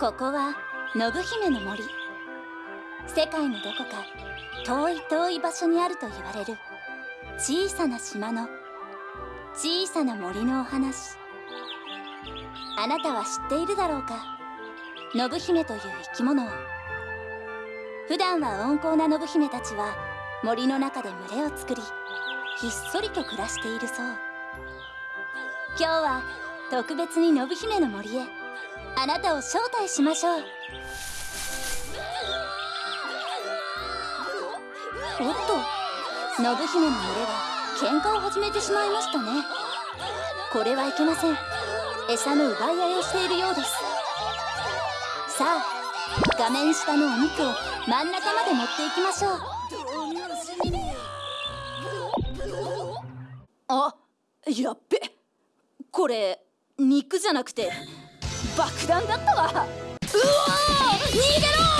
ここは信姫の森。世界のどこか遠い遠い場所にあると言われる小さな島の小さな森のお話。あなたは知っているだろうか？信姫という生き物を。普段は温厚な信姫たちは森の中で群れを作りひっそりと暮らしているそう。今日は特別に信姫の森へあなたを招待しましょう。おっと信姫の群れが喧嘩を始めてしまいましたね。これはいけません。餌の奪い合いをしているようです。さあ画面下のお肉を真ん中まで持っていきましょう。あやっべ。これ肉じゃなくて。爆弾だったわ。う逃げろ